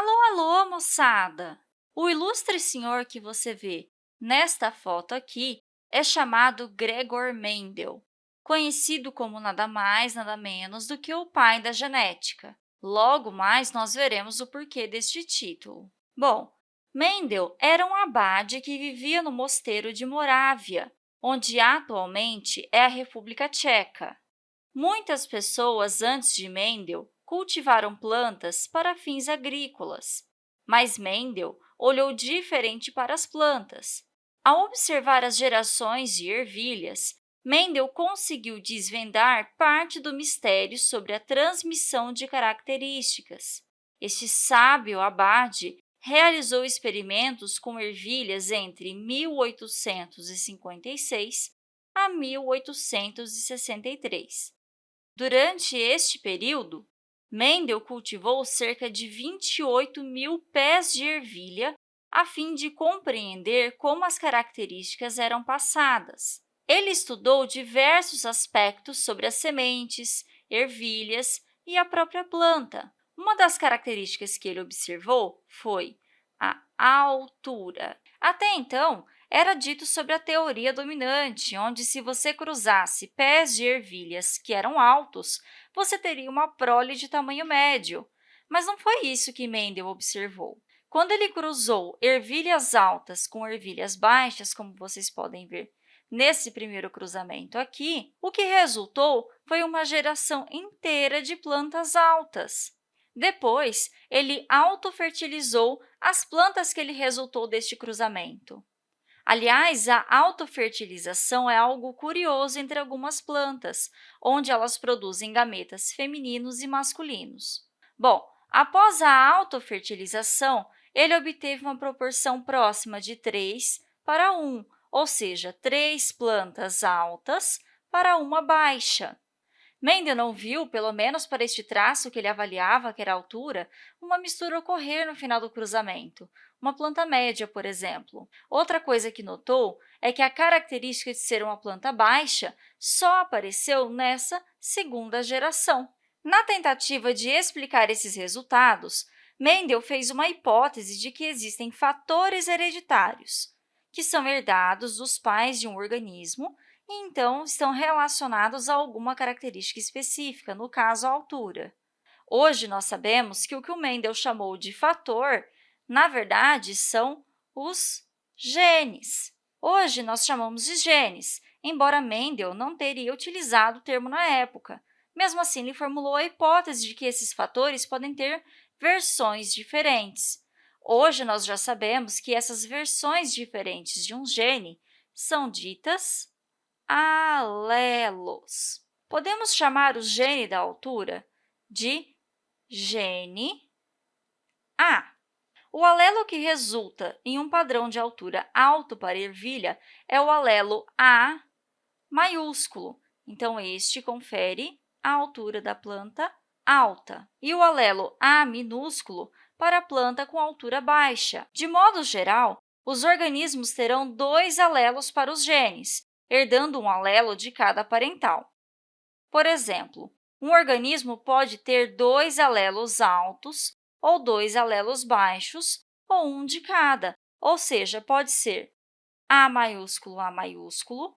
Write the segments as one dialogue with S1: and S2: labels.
S1: Alô, alô, moçada! O ilustre senhor que você vê nesta foto aqui é chamado Gregor Mendel, conhecido como nada mais, nada menos do que o pai da genética. Logo mais, nós veremos o porquê deste título. Bom, Mendel era um abade que vivia no mosteiro de Morávia, onde atualmente é a República Tcheca. Muitas pessoas antes de Mendel cultivaram plantas para fins agrícolas, mas Mendel olhou diferente para as plantas. Ao observar as gerações de ervilhas, Mendel conseguiu desvendar parte do mistério sobre a transmissão de características. Este sábio abade realizou experimentos com ervilhas entre 1856 a 1863. Durante este período, Mendel cultivou cerca de 28 mil pés de ervilha a fim de compreender como as características eram passadas. Ele estudou diversos aspectos sobre as sementes, ervilhas e a própria planta. Uma das características que ele observou foi a altura. Até então, era dito sobre a teoria dominante, onde se você cruzasse pés de ervilhas que eram altos, você teria uma prole de tamanho médio. Mas não foi isso que Mendel observou. Quando ele cruzou ervilhas altas com ervilhas baixas, como vocês podem ver nesse primeiro cruzamento aqui, o que resultou foi uma geração inteira de plantas altas. Depois, ele autofertilizou as plantas que ele resultou deste cruzamento. Aliás, a autofertilização é algo curioso entre algumas plantas, onde elas produzem gametas femininos e masculinos. Bom, após a autofertilização, ele obteve uma proporção próxima de 3 para 1, ou seja, três plantas altas para uma baixa. Mendel não viu, pelo menos para este traço que ele avaliava, que era a altura, uma mistura ocorrer no final do cruzamento, uma planta média, por exemplo. Outra coisa que notou é que a característica de ser uma planta baixa só apareceu nessa segunda geração. Na tentativa de explicar esses resultados, Mendel fez uma hipótese de que existem fatores hereditários, que são herdados dos pais de um organismo e, então, estão relacionados a alguma característica específica, no caso, a altura. Hoje, nós sabemos que o que o Mendel chamou de fator, na verdade, são os genes. Hoje, nós chamamos de genes, embora Mendel não teria utilizado o termo na época. Mesmo assim, ele formulou a hipótese de que esses fatores podem ter versões diferentes. Hoje, nós já sabemos que essas versões diferentes de um gene são ditas alelos. Podemos chamar o gene da altura de gene A. O alelo que resulta em um padrão de altura alto para ervilha é o alelo A maiúsculo. Então, este confere a altura da planta alta e o alelo A minúsculo para a planta com altura baixa. De modo geral, os organismos terão dois alelos para os genes, herdando um alelo de cada parental. Por exemplo, um organismo pode ter dois alelos altos ou dois alelos baixos, ou um de cada, ou seja, pode ser A maiúsculo, A maiúsculo,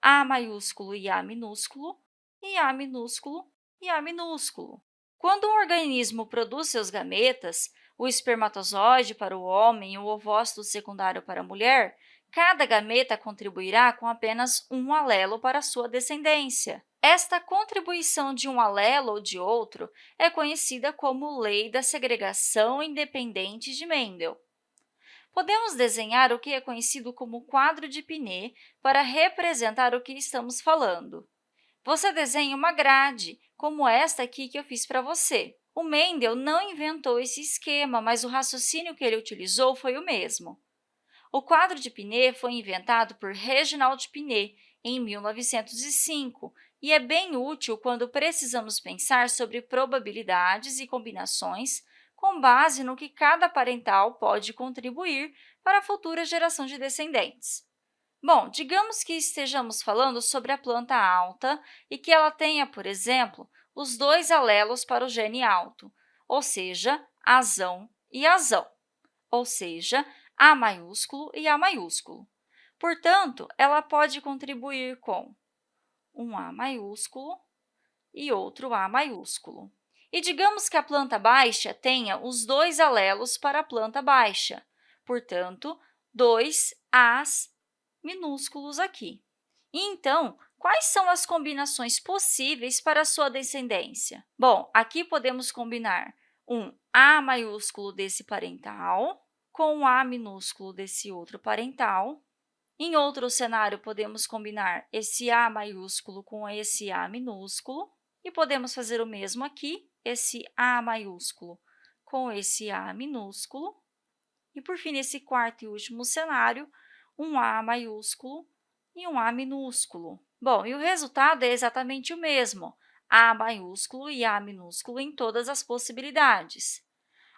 S1: A maiúsculo e A minúsculo, e A minúsculo e A minúsculo. Quando um organismo produz seus gametas, o espermatozoide para o homem e o ovócito secundário para a mulher, cada gameta contribuirá com apenas um alelo para a sua descendência. Esta contribuição de um alelo ou de outro é conhecida como lei da segregação independente de Mendel. Podemos desenhar o que é conhecido como quadro de Pinet para representar o que estamos falando. Você desenha uma grade, como esta aqui que eu fiz para você. O Mendel não inventou esse esquema, mas o raciocínio que ele utilizou foi o mesmo. O quadro de Pinet foi inventado por Reginald Pinet em 1905 e é bem útil quando precisamos pensar sobre probabilidades e combinações com base no que cada parental pode contribuir para a futura geração de descendentes. Bom, digamos que estejamos falando sobre a planta alta e que ela tenha, por exemplo, os dois alelos para o gene alto, ou seja, azão e azão, ou seja, A maiúsculo e A maiúsculo. Portanto, ela pode contribuir com um A maiúsculo e outro A maiúsculo. E digamos que a planta baixa tenha os dois alelos para a planta baixa, portanto, dois As minúsculos aqui. E, então, quais são as combinações possíveis para a sua descendência? Bom, aqui podemos combinar um A maiúsculo desse parental com um A minúsculo desse outro parental. Em outro cenário, podemos combinar esse A maiúsculo com esse A minúsculo. E podemos fazer o mesmo aqui, esse A maiúsculo com esse A minúsculo. E, por fim, nesse quarto e último cenário, um A maiúsculo e um A minúsculo. Bom, e o resultado é exatamente o mesmo, A maiúsculo e A minúsculo em todas as possibilidades.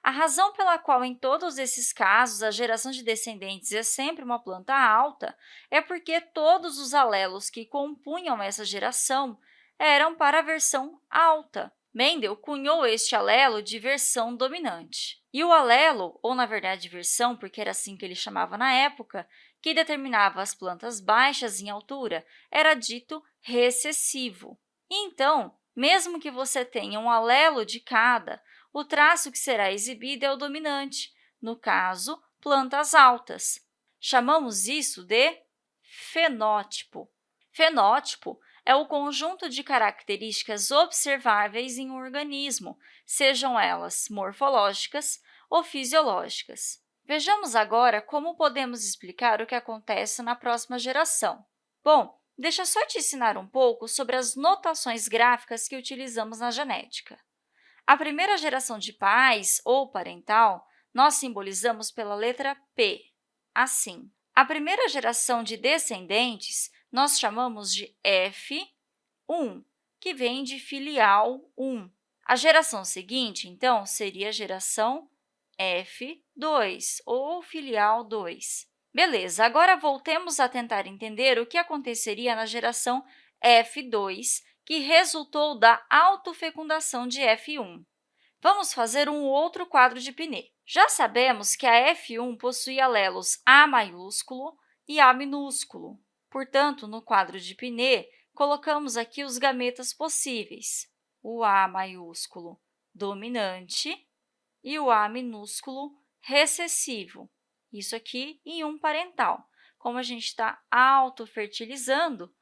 S1: A razão pela qual, em todos esses casos, a geração de descendentes é sempre uma planta alta é porque todos os alelos que compunham essa geração eram para a versão alta. Mendel cunhou este alelo de versão dominante. E o alelo, ou na verdade versão, porque era assim que ele chamava na época, que determinava as plantas baixas em altura, era dito recessivo. então, mesmo que você tenha um alelo de cada, o traço que será exibido é o dominante, no caso, plantas altas. Chamamos isso de fenótipo. Fenótipo é o conjunto de características observáveis em um organismo, sejam elas morfológicas ou fisiológicas. Vejamos agora como podemos explicar o que acontece na próxima geração. Bom, deixa só te ensinar um pouco sobre as notações gráficas que utilizamos na genética. A primeira geração de pais, ou parental, nós simbolizamos pela letra P, assim. A primeira geração de descendentes nós chamamos de F1, que vem de filial 1. A geração seguinte, então, seria a geração F2, ou filial 2. Beleza, agora voltemos a tentar entender o que aconteceria na geração F2, que resultou da autofecundação de F1. Vamos fazer um outro quadro de Pinet. Já sabemos que a F1 possui alelos A maiúsculo e A minúsculo. Portanto, no quadro de Pinet, colocamos aqui os gametas possíveis, o A maiúsculo dominante e o A minúsculo recessivo, isso aqui em um parental. Como a gente está autofertilizando,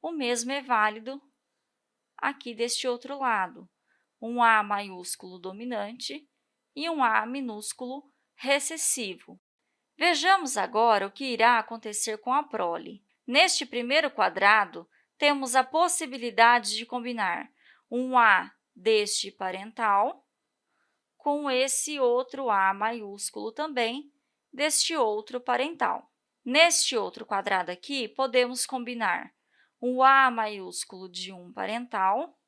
S1: o mesmo é válido aqui deste outro lado, um A maiúsculo dominante e um A minúsculo recessivo. Vejamos agora o que irá acontecer com a prole. Neste primeiro quadrado, temos a possibilidade de combinar um A deste parental com esse outro A maiúsculo também deste outro parental. Neste outro quadrado aqui, podemos combinar um A maiúsculo de um parental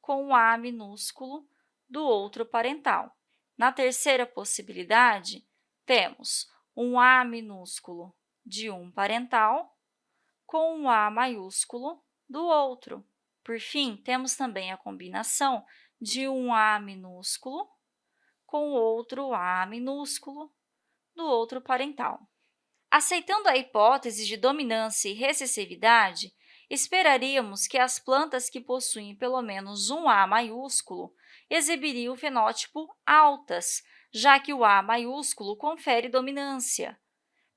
S1: com o A minúsculo do outro parental. Na terceira possibilidade, temos um A minúsculo de um parental com um A maiúsculo do outro. Por fim, temos também a combinação de um A minúsculo com outro A minúsculo do outro parental. Aceitando a hipótese de dominância e recessividade, esperaríamos que as plantas que possuem pelo menos um A maiúsculo exibiriam o fenótipo altas, já que o A maiúsculo confere dominância.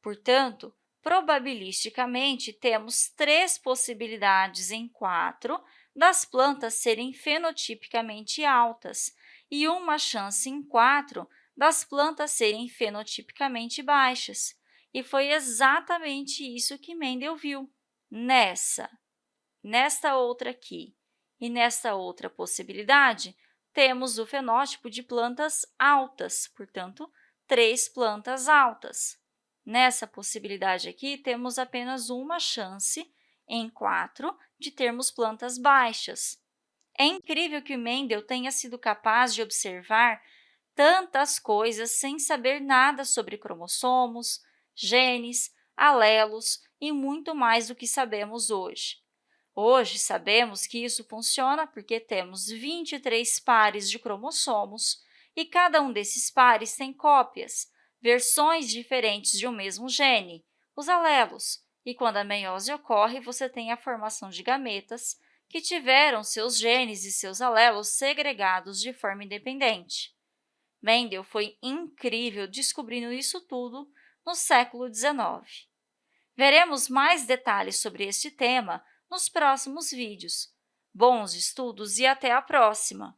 S1: Portanto, probabilisticamente, temos três possibilidades em quatro das plantas serem fenotipicamente altas e uma chance em quatro das plantas serem fenotipicamente baixas. E foi exatamente isso que Mendel viu. Nessa, nesta outra aqui e nesta outra possibilidade, temos o fenótipo de plantas altas, portanto, três plantas altas. Nessa possibilidade aqui, temos apenas uma chance em quatro de termos plantas baixas. É incrível que Mendel tenha sido capaz de observar tantas coisas sem saber nada sobre cromossomos, genes, alelos e muito mais do que sabemos hoje. Hoje, sabemos que isso funciona porque temos 23 pares de cromossomos e cada um desses pares tem cópias, versões diferentes de um mesmo gene, os alelos, e quando a meiose ocorre, você tem a formação de gametas que tiveram seus genes e seus alelos segregados de forma independente. Mendel foi incrível descobrindo isso tudo no século XIX. Veremos mais detalhes sobre este tema nos próximos vídeos. Bons estudos e até a próxima!